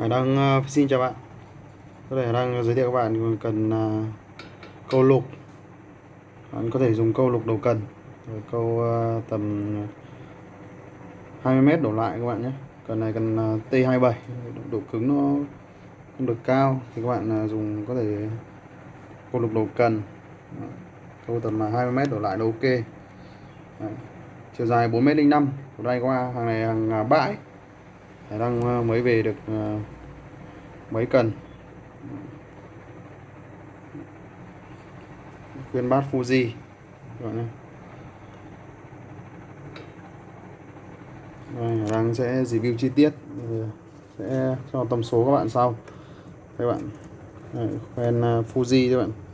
Hải đang uh, ờ, xin chào bạn. Có thể đang giới thiệu các bạn cần uh, câu lục. Bạn có thể dùng câu lục đầu cần Rồi câu uh, tầm 20m đổ lại các bạn nhé. Cần này cần uh, T27 Độ cứng nó không được cao Thì các bạn uh, dùng có thể câu lục đầu cần. Câu tầm 20m đổ lại là ok. Đấy. Chiều dài 4m05 đây qua hàng này hàng bãi đang ờ, mới về được ờ, mấy cần. Khuyên bát Fuji các bạn Đây, đang sẽ review chi tiết sẽ cho tầm số các bạn sau. Các bạn ờ, Đây, khoen Fuji các bạn.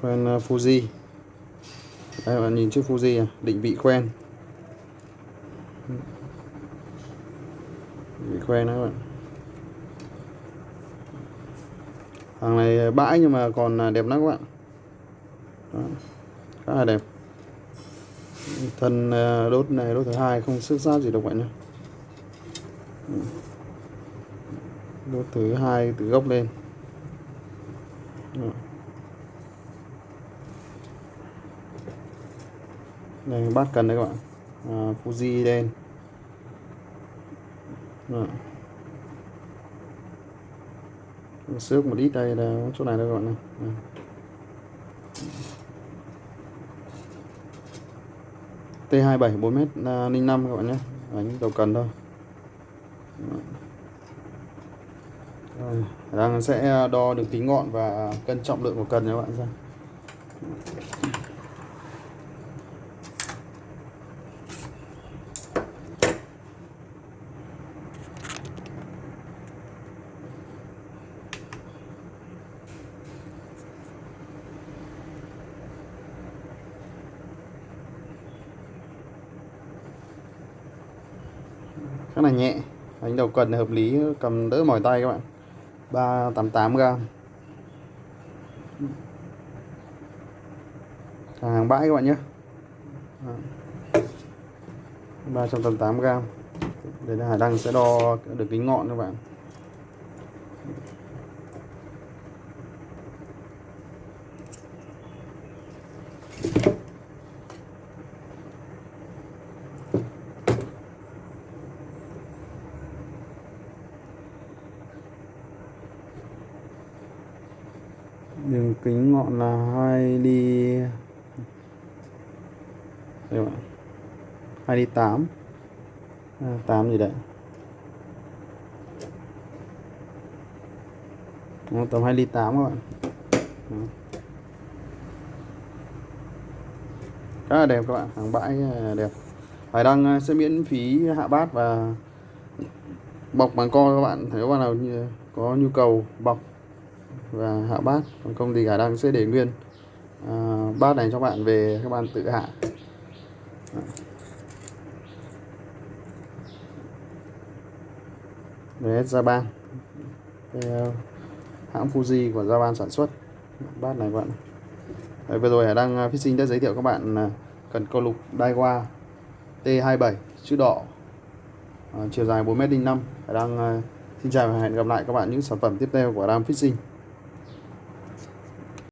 Khoen ờ, Fuji. Đây bạn nhìn chiếc Fuji à, định vị khoen định vị khoen đó các bạn. Hàng này ờ, bãi nhưng mà còn ờ, đẹp lắm các bạn. Đó. khá là đẹp. Thân đốt này đốt thứ hai không xước sát gì đâu bạn nhé đốt thứ hai từ gốc lên. Đó. Đây bát cần đấy các bạn. À, Fuji đen Đó. Dạ. xước một ít đây là chỗ này đây các bạn này. Dạ. T27 4m05 à, các bạn nhé. Đánh đầu cần thôi. Dạ. Rồi, đang sẽ đo được tính ngọn và cân trọng lượng của cần nhé các bạn xem. Khá là nhẹ. Đánh đầu cần hợp lý, cầm đỡ mỏi tay các bạn. 388 gram. Hàng bãi các bạn nhé. 388 gram. Đây là Hải Đăng sẽ đo được kính ngọn các bạn. Đường kính ngọn là 2 ly đây bạn 2 ly 8 à, 8 gì đấy? Đó, tầm 2 ly 8 các bạn. Đó. khá là đẹp các bạn hàng bãi đẹp. Hải Đăng à, sẽ miễn phí hạ bát và bọc bằng co các bạn nếu bạn nào có nhu cầu bọc và hạ bát còn không thì khả năng sẽ để nguyên. À, bát này cho bạn về các bạn tự hạ. Đấy Japan ờ, hãng Fuji của Japan sản xuất. Bát này các bạn. Đấy, vừa rồi Hải Đăng à, Fishing đã giới thiệu các bạn ờ, cần câu lục Daiwa T27 chữ đỏ. Chiều dài 4m05 Hải Đăng xin chào và hẹn gặp lại các bạn những sản phẩm tiếp theo của Ram Fishing.